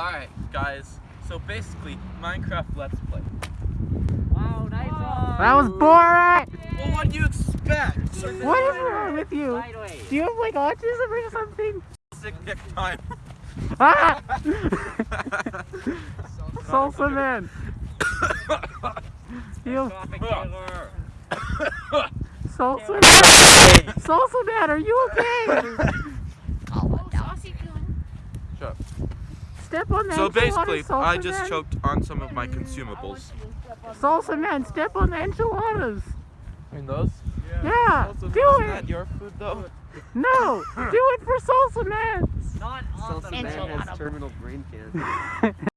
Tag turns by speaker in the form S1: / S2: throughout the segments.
S1: Alright, guys. So basically, Minecraft Let's Play.
S2: Wow, nice one.
S3: That was boring!
S1: Well, what do you expect?
S3: What is wrong with you?
S2: Sideways.
S3: Do you have like autism or something?
S1: Sick dick time.
S3: Ah! Salsa man! You salsa man! Salsa man, are you okay? Step on that.
S1: So
S3: enchilada,
S1: basically,
S3: salsa
S1: I just
S3: man.
S1: choked on some of my consumables.
S3: Salsa man, step on the enchiladas.
S1: I mean those?
S3: Yeah,
S1: Also,
S3: do
S1: isn't
S3: it.
S1: that your food though?
S3: No, do it for salsa man.
S2: Not on the
S4: man has
S5: terminal brain cancer.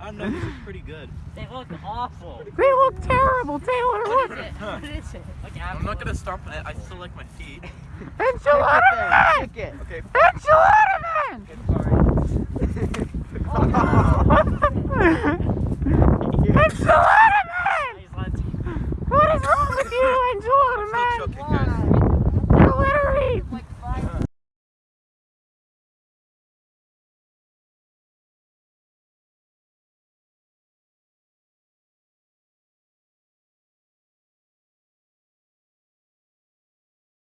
S1: I don't know, these are pretty good.
S2: They look awful.
S3: They look terrible, Taylor.
S4: What
S3: Look,
S4: is it? What is it?
S2: Like
S1: I'm not gonna stomp on it, I still like my feet.
S3: enchilada man.
S5: Kick it.
S1: Okay,
S3: Enchilada man. Enchilada man.
S2: Nice, let's-
S3: What is wrong with you, enchilada man?
S1: choking, guys.